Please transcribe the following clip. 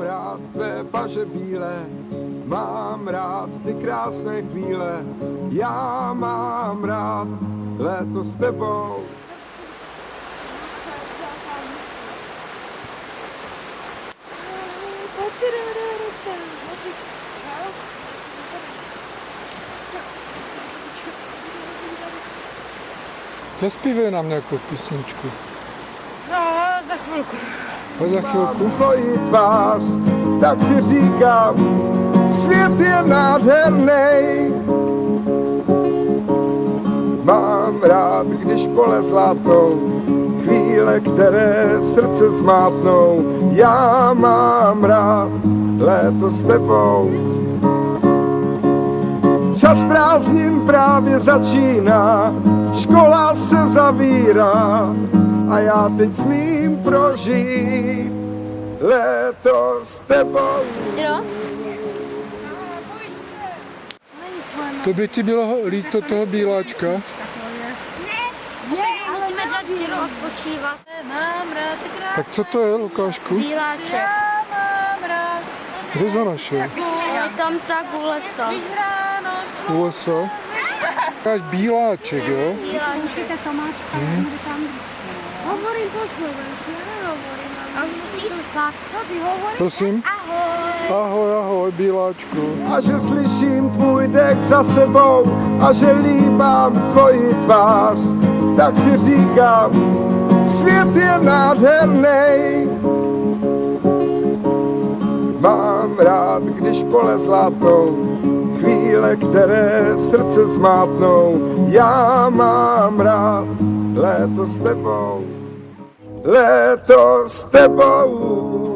rád tvé paže bílé, mám rád ty krásné chvíle, já mám rád léto s tebou. Zaspívej nám nějakou písničku. No, za chvilku. A za chvilku. tvoji tvář, tak si říkám, svět je nádherný. Mám rád, když pole zlatou, chvíle, které srdce zmátnou. Já mám rád léto s tebou. Čas prázdnin právě začíná, škola se zavírá a já teď smím prožít léto s tebou. Jo? To by ti bylo líto toho bíláčka? Odpočívat. Tak co to je, Lukášku? Bíláček. Kde za našel? Je tam tak u lesa. U lesa? Máš bíláček, jo? Tomáška, hmm. Hovorím po slovensku, já nehovorím. A už musí jít spát. Ty hovoríš. Prosím? Ahoj. Ahoj, ahoj, bíláčku. A že slyším tvůj dech za sebou a že líbám tvoji tvář, tak si říkám, svět je nádherný. Mám rád, když pole zlátnou, chvíle, které srdce zmátnou. Já mám rád léto s tebou, léto s tebou.